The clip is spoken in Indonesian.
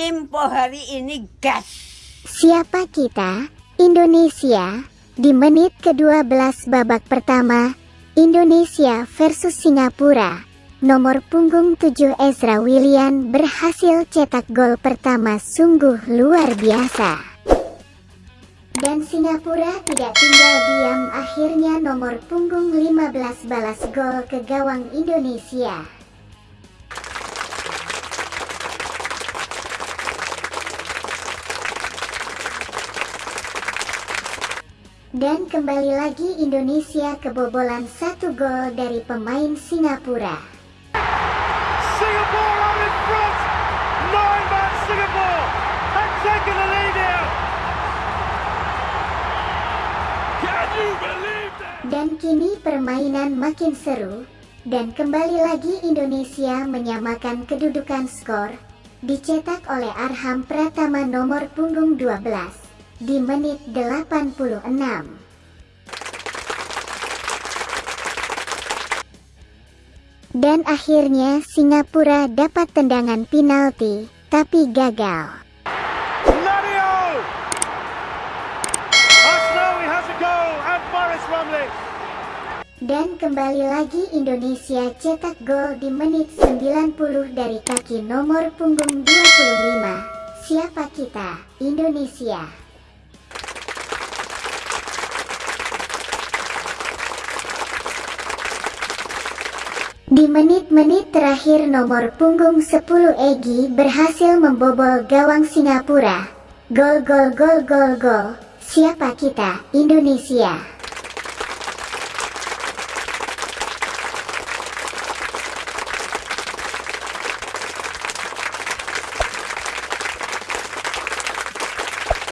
Info hari ini gas. Siapa kita? Indonesia. Di menit ke-12 babak pertama, Indonesia versus Singapura. Nomor punggung 7 Ezra Willian berhasil cetak gol pertama sungguh luar biasa. Dan Singapura tidak tinggal diam akhirnya nomor punggung 15 balas gol ke gawang Indonesia. Dan kembali lagi Indonesia kebobolan satu gol dari pemain Singapura. Singapore are in front. Nine man Singapore have taken the lead here. Can you believe that? Dan kini permainan makin seru, dan kembali lagi Indonesia menyamakan kedudukan skor, dicetak oleh Arham Pratama nomor punggung 12, di menit 86. Dan akhirnya Singapura dapat tendangan penalti, tapi gagal. Has a goal and. Dan kembali lagi Indonesia cetak gol di menit 90 dari kaki nomor punggung 25. Siapa kita? Indonesia. Di menit-menit terakhir nomor punggung 10 Egi berhasil membobol gawang Singapura. Gol gol gol gol gol. Siapa kita? Indonesia.